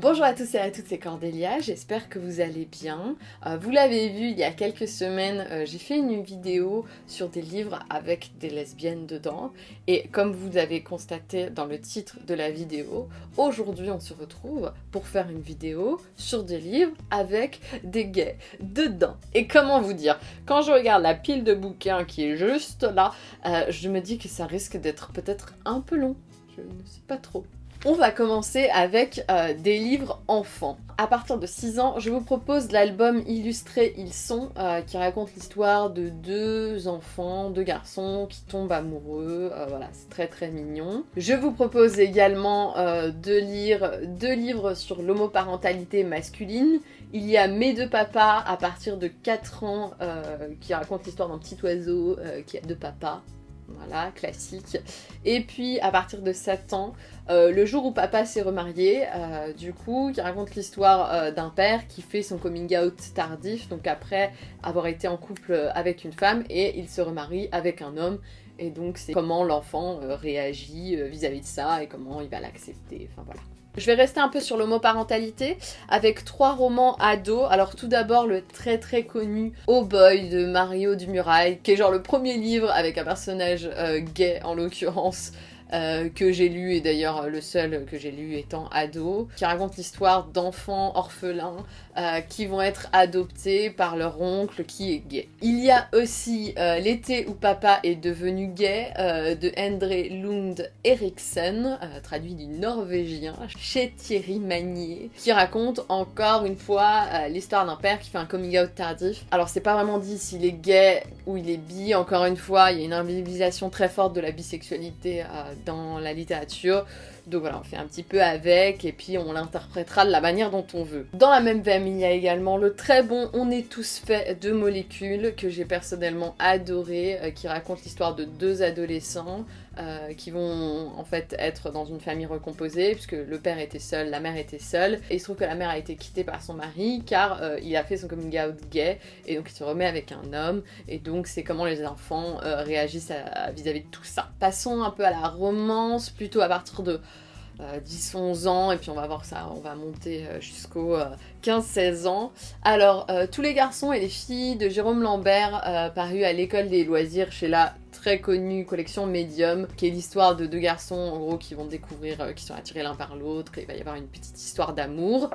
Bonjour à tous et à toutes, c'est Cordélia, j'espère que vous allez bien. Euh, vous l'avez vu, il y a quelques semaines, euh, j'ai fait une vidéo sur des livres avec des lesbiennes dedans. Et comme vous avez constaté dans le titre de la vidéo, aujourd'hui on se retrouve pour faire une vidéo sur des livres avec des gays dedans. Et comment vous dire Quand je regarde la pile de bouquins qui est juste là, euh, je me dis que ça risque d'être peut-être un peu long. Je ne sais pas trop. On va commencer avec euh, des livres enfants. À partir de 6 ans, je vous propose l'album illustré Ils sont, euh, qui raconte l'histoire de deux enfants, deux garçons qui tombent amoureux. Euh, voilà, c'est très très mignon. Je vous propose également de lire deux livres sur l'homoparentalité masculine. Il y a Mes deux papas à partir de 4 ans qui raconte l'histoire d'un petit oiseau qui a deux papas. Voilà, classique. Et puis à partir de 7 ans, euh, le jour où papa s'est remarié, euh, du coup, qui raconte l'histoire euh, d'un père qui fait son coming out tardif, donc après avoir été en couple avec une femme, et il se remarie avec un homme. Et donc c'est comment l'enfant réagit vis-à-vis de ça et comment il va l'accepter. Je vais rester un peu sur l'homoparentalité avec trois romans ados. Alors tout d'abord le très très connu Oh Boy de Mario Dumurail, qui est genre le premier livre avec un personnage gay en l'occurrence, euh, que j'ai lu, et d'ailleurs le seul que j'ai lu étant ado, qui raconte l'histoire d'enfants orphelins euh, qui vont être adoptés par leur oncle qui est gay. Il y a aussi euh, L'été où papa est devenu gay de Endre Lund Eriksen, traduit du norvégien, chez Thierry Magnier, qui raconte encore une fois l'histoire d'un père qui fait un coming out tardif. Alors c'est pas vraiment dit s'il est gay ou il est bi, encore une fois, il y a une invisibilisation très forte de la bisexualité dans la littérature. Donc voilà, on fait un petit peu avec et puis on l'interprétera de la manière dont on veut. Dans la même veine, il y a également le très bon On est tous faits de molécules que j'ai personnellement adoré, euh, qui raconte l'histoire de deux adolescents euh, qui vont en fait être dans une famille recomposée puisque le père était seul, la mère était seule et il se trouve que la mère a été quittée par son mari car euh, il a fait son coming out gay et donc il se remet avec un homme et donc c'est comment les enfants réagissent vis-à-vis -vis de tout ça. Passons un peu à la romance plutôt à partir de 10-11 euh, ans, et puis on va voir ça, on va monter euh, jusqu'aux 15-16 euh, ans. Alors, tous les garçons et les filles de Jérôme Lambert, paru à l'école des loisirs chez la très connue collection Medium, qui est l'histoire de deux garçons, en gros, qui vont découvrir, qui sont attirés l'un par l'autre, et il va y avoir une petite histoire d'amour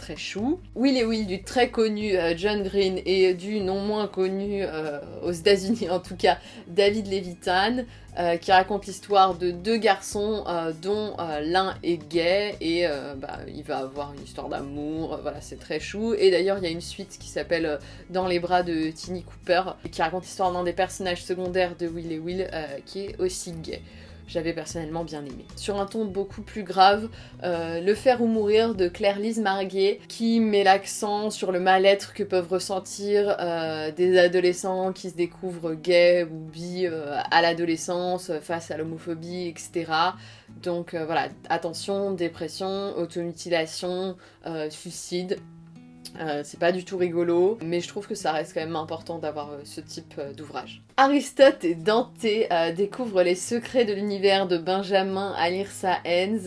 très chou. Will et Will du très connu euh, John Green et du non moins connu euh, aux États-Unis en tout cas David Levitan euh, qui raconte l'histoire de deux garçons dont l'un est gay et bah, il va avoir une histoire d'amour, voilà c'est très chou et d'ailleurs il y a une suite qui s'appelle Dans les bras de Tini Cooper qui raconte l'histoire d'un des personnages secondaires de Will et Will qui est aussi gay j'avais personnellement bien aimé. Sur un ton beaucoup plus grave, euh, Le faire ou mourir de Claire-Lise Marguet, qui met l'accent sur le mal-être que peuvent ressentir euh, des adolescents qui se découvrent gays ou bi euh, à l'adolescence face à l'homophobie, etc. Donc voilà, attention, dépression, automutilation, suicide, euh, c'est pas du tout rigolo, mais je trouve que ça reste quand même important d'avoir euh, ce type euh, d'ouvrage. Aristote et Dante découvrent les secrets de l'univers de Benjamin Alirsa Hens,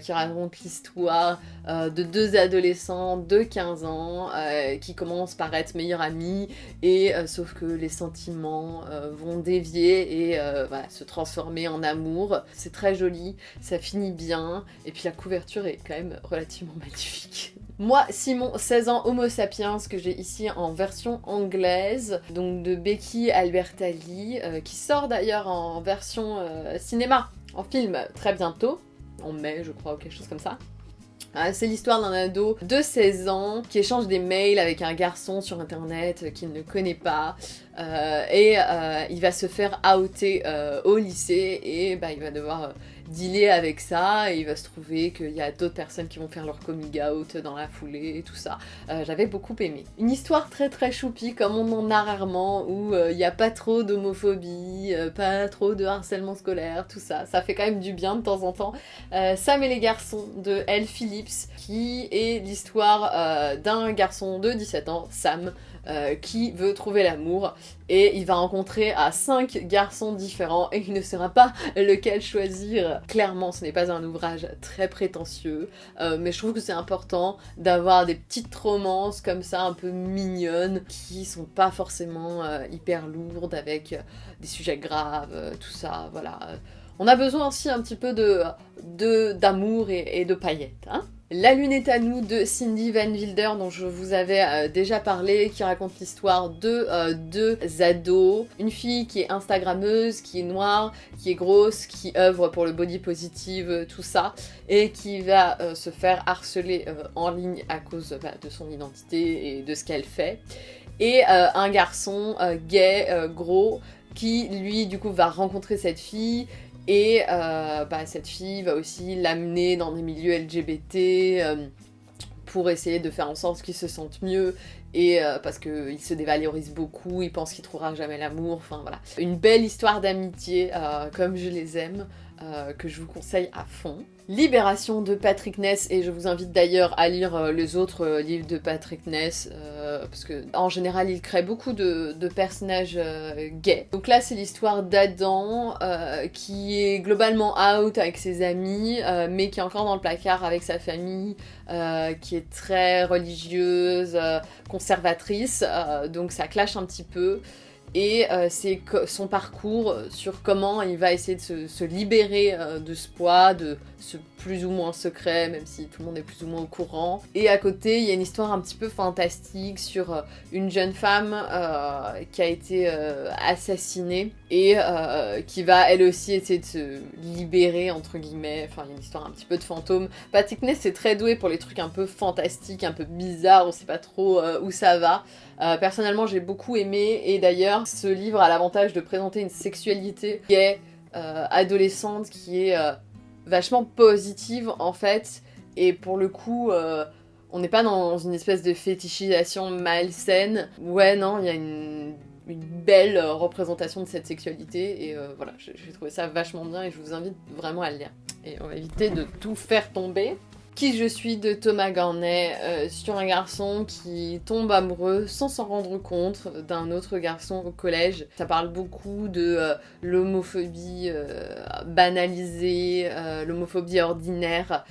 qui raconte l'histoire de deux adolescents de 15 ans qui commencent par être meilleurs amis, et sauf que les sentiments vont dévier et se transformer en amour. C'est très joli, ça finit bien, et puis la couverture est quand même relativement magnifique. Moi, Simon, 16 ans, Homo sapiens, que j'ai ici en version anglaise, donc de Becky Albertalli, euh, qui sort d'ailleurs en version euh, cinéma, en film, très bientôt, en mai je crois, ou quelque chose comme ça. Ah, c'est l'histoire d'un ado de 16 ans qui échange des mails avec un garçon sur internet qu'il ne connaît pas euh, et il va se faire outer au lycée et bah, il va devoir dealer avec ça il va se trouver qu'il y a d'autres personnes qui vont faire leur coming out dans la foulée et tout ça. Euh, j'avais beaucoup aimé. Une histoire très très choupie comme on en a rarement où euh, il n'y a pas trop d'homophobie, euh, pas trop de harcèlement scolaire, tout ça. Ça fait quand même du bien de temps en temps. Sam et les garçons de Elle Phillips qui est l'histoire d'un garçon de 17 ans, Sam, qui veut trouver l'amour et il va rencontrer à cinq garçons différents et il ne saura pas lequel choisir. Clairement, ce n'est pas un ouvrage très prétentieux, euh, mais je trouve que c'est important d'avoir des petites romances comme ça, un peu mignonnes, qui sont pas forcément euh, hyper lourdes avec euh, des sujets graves, tout ça, voilà. On a besoin aussi un petit peu de d'amour et, et de paillettes, hein la lune est à nous de Cindy Van Wilder dont je vous avais euh, déjà parlé, qui raconte l'histoire de euh, deux ados. Une fille qui est instagrammeuse, qui est noire, qui est grosse, qui œuvre pour le body positive, tout ça, et qui va euh, se faire harceler en ligne à cause bah, de son identité et de ce qu'elle fait. Et un garçon gay, gros, qui lui du coup va rencontrer cette fille et euh, bah, cette fille va aussi l'amener dans des milieux LGBT euh, pour essayer de faire en sorte qu'il se sente mieux et euh, parce qu'il se dévalorise beaucoup, il pense qu'il trouvera jamais l'amour, enfin voilà. Une belle histoire d'amitié, comme je les aime, que je vous conseille à fond. Libération de Patrick Ness, et je vous invite d'ailleurs à lire les autres livres de Patrick Ness, euh, parce que en général il crée beaucoup de, personnages gays. Donc là c'est l'histoire d'Adam, qui est globalement out avec ses amis, mais qui est encore dans le placard avec sa famille, qui est très religieuse, conservatrice, donc ça clash un petit peu et euh, c'est son parcours sur comment il va essayer de se, libérer euh, de ce poids, de ce plus ou moins secret, même si tout le monde est plus ou moins au courant. Et à côté, il y a une histoire un petit peu fantastique sur euh, une jeune femme qui a été assassinée et qui va elle aussi essayer de se libérer, entre guillemets. Enfin, il y a une histoire un petit peu de fantôme. Patrick Ness est très doué pour les trucs un peu fantastiques, un peu bizarres, on sait pas trop où ça va. Euh, personnellement, j'ai beaucoup aimé, et d'ailleurs, ce livre a l'avantage de présenter une sexualité gay, euh, adolescente, qui est euh, vachement positive, en fait, et pour le coup... on n'est pas dans une espèce de fétichisation malsaine. Ouais, non, il y a une, belle représentation de cette sexualité et voilà, j'ai trouvé ça vachement bien et je vous invite vraiment à le lire. Et on va éviter de tout faire tomber. Qui je suis de Thomas Garnet euh, sur un garçon qui tombe amoureux sans s'en rendre compte d'un autre garçon au collège. Ça parle beaucoup de euh, l'homophobie euh, banalisée, l'homophobie ordinaire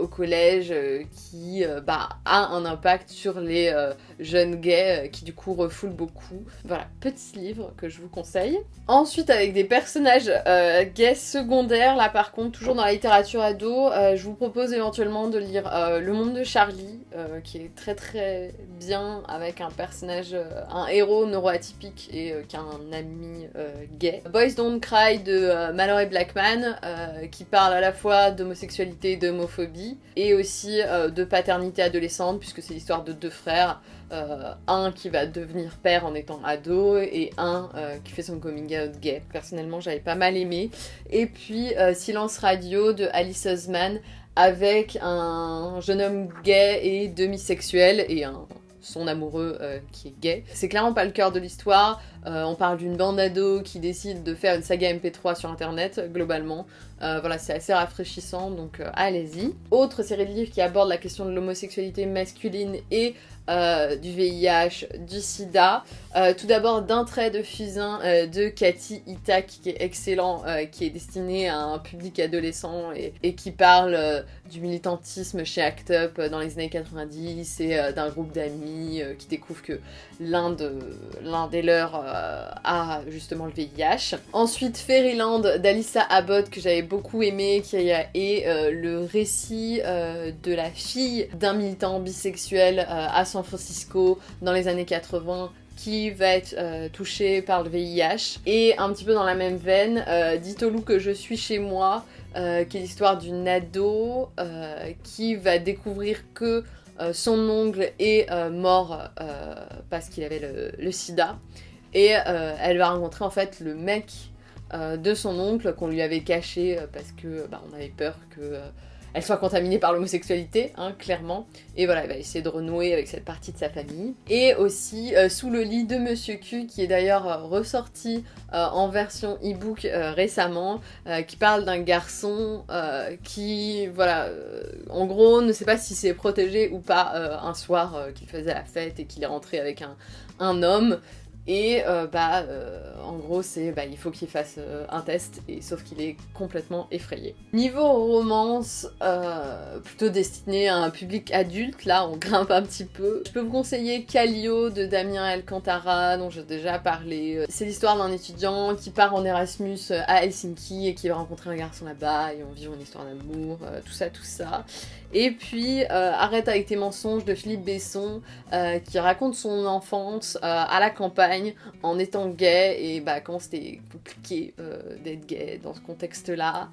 au collège qui bah, a un impact sur les jeunes gays qui du coup refoulent beaucoup. Voilà, petit livre que je vous conseille. Ensuite avec des personnages gays secondaires, là par contre toujours dans la littérature ado, je vous propose éventuellement de lire euh, Le Monde de Charlie, euh, qui est très très bien avec un personnage, euh, un héros neuroatypique et qui a un ami gay. Boys Don't Cry de Mallory Blackman, qui parle à la fois d'homosexualité et d'homophobie, et aussi de paternité adolescente, puisque c'est l'histoire de deux frères. un qui va devenir père en étant ado et un qui fait son coming out gay. Personnellement, j'avais pas mal aimé. Et puis Silence Radio de Alice Osman avec un jeune homme gay et demi-sexuel et son amoureux euh, qui est gay. C'est clairement pas le cœur de l'histoire. Euh, on parle d'une bande d'ados qui décide de faire une saga MP3 sur internet, globalement. Euh, voilà, c'est assez rafraîchissant, donc allez-y. Autre série de livres qui aborde la question de l'homosexualité masculine et euh, du VIH, du sida. Euh, tout d'abord d'un trait de fusain euh, de Cathy Itak qui est excellent, qui est destiné à un public adolescent et, qui parle du militantisme chez ACT UP dans les années 90 et d'un groupe d'amis qui découvrent que l'un de, des leurs a justement le VIH. Ensuite Fairyland d'Alissa Abbott que j'avais beaucoup aimé qui est le récit de la fille d'un militant bisexuel à San Francisco dans les années 80 qui va être euh, touché par le VIH. Et un petit peu dans la même veine, euh, Dites au loup que je suis chez moi, euh, qui est l'histoire d'une ado qui va découvrir que son ongle est mort parce qu'il avait le, sida. Et elle va rencontrer en fait le mec de son oncle qu'on lui avait caché parce que bah, on avait peur que elle soit contaminée par l'homosexualité, hein, clairement. Et voilà, elle va essayer de renouer avec cette partie de sa famille. Et aussi euh, Sous le lit de Monsieur Q, qui est d'ailleurs euh, ressorti euh, en version e-book récemment, qui parle d'un garçon qui, voilà, en gros, ne sait pas si c'est protégé ou pas un soir qu'il faisait la fête et qu'il est rentré avec un, un homme Et euh, bah, euh, en gros, c'est bah, il faut qu'il fasse euh, un test, et sauf qu'il est complètement effrayé. Niveau romance, plutôt destiné à un public adulte, là on grimpe un petit peu. Je peux vous conseiller Callio de Damien Alcantara, dont j'ai déjà parlé. C'est l'histoire d'un étudiant qui part en Erasmus à Helsinki et qui va rencontrer un garçon là-bas, et on vit une histoire d'amour, tout ça, tout ça. Et puis Arrête avec tes mensonges de Philippe Besson, qui raconte son enfance à la campagne en étant gay et bah, comment c'était compliqué euh, d'être gay dans ce contexte-là.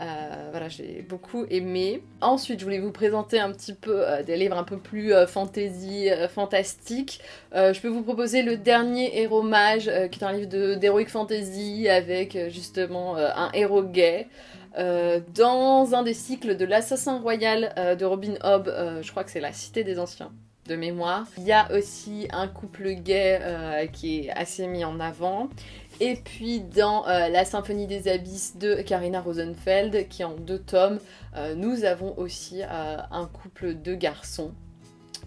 Euh, voilà, j'ai beaucoup aimé. Ensuite, je voulais vous présenter un petit peu euh, des livres un peu plus fantasy, fantastique. je peux vous proposer le dernier Héros Mage, qui est un livre d'heroic fantasy avec justement un héros gay. Dans un des cycles de l'Assassin Royal de Robin Hobb, je crois que c'est La Cité des Anciens de mémoire. Il y a aussi un couple gay euh, qui est assez mis en avant. Et puis dans euh, La Symphonie des Abysses de Karina Rosenfeld, qui est en deux tomes, euh, nous avons aussi un couple de garçons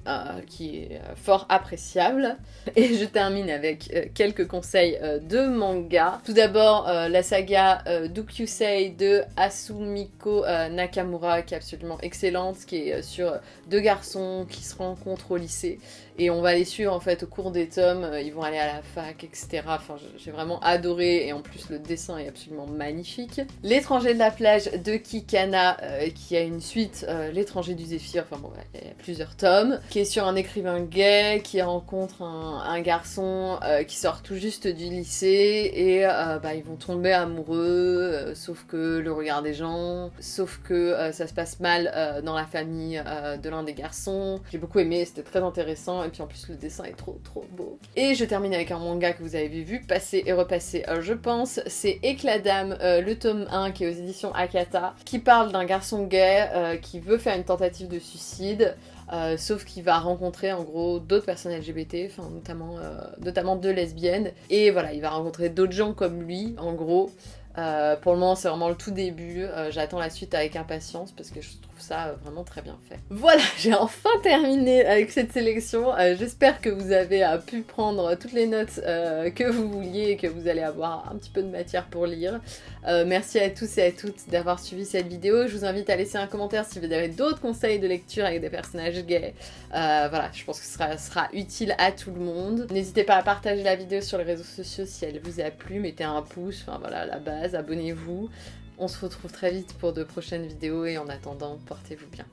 euh, qui est euh, fort appréciable. Et je termine avec euh, quelques conseils de manga. Tout d'abord, la saga Dukyusei de Asumiko Nakamura, qui est absolument excellente, qui est sur deux garçons qui se rencontrent au lycée. Et on va les suivre en fait au cours des tomes, ils vont aller à la fac, etc. Enfin, j'ai vraiment adoré, et en plus le dessin est absolument magnifique. L'étranger de la plage de Kikana, qui a une suite, L'étranger du Zéphyr, enfin bon, il y a plusieurs tomes qui est sur un écrivain gay qui rencontre un, garçon euh, qui sort tout juste du lycée et euh, bah, ils vont tomber amoureux, euh, sauf que le regard des gens, sauf que ça se passe mal dans la famille de l'un des garçons. J'ai beaucoup aimé, c'était très intéressant et puis en plus le dessin est trop trop beau. Et je termine avec un manga que vous avez vu passer et repasser, je pense, c'est Éclat d'âme, le tome 1 qui est aux éditions Akata, qui parle d'un garçon gay qui veut faire une tentative de suicide. Sauf qu'il va rencontrer en gros d'autres personnes LGBT, notamment, euh, notamment deux lesbiennes, et voilà, il va rencontrer d'autres gens comme lui, en gros. Euh, pour le moment, c'est vraiment le tout début. J'attends la suite avec impatience parce que je trouve ça vraiment très bien fait. Voilà, j'ai enfin terminé avec cette sélection. J'espère que vous avez pu prendre toutes les notes que vous vouliez et que vous allez avoir un petit peu de matière pour lire. Euh, merci à tous et à toutes d'avoir suivi cette vidéo. Je vous invite à laisser un commentaire si vous avez d'autres conseils de lecture avec des personnages gays. Euh, voilà, je pense que ce sera, sera, utile à tout le monde. N'hésitez pas à partager la vidéo sur les réseaux sociaux si elle vous a plu. Mettez un pouce, enfin voilà, la base, abonnez-vous. On se retrouve très vite pour de prochaines vidéos et en attendant, portez-vous bien.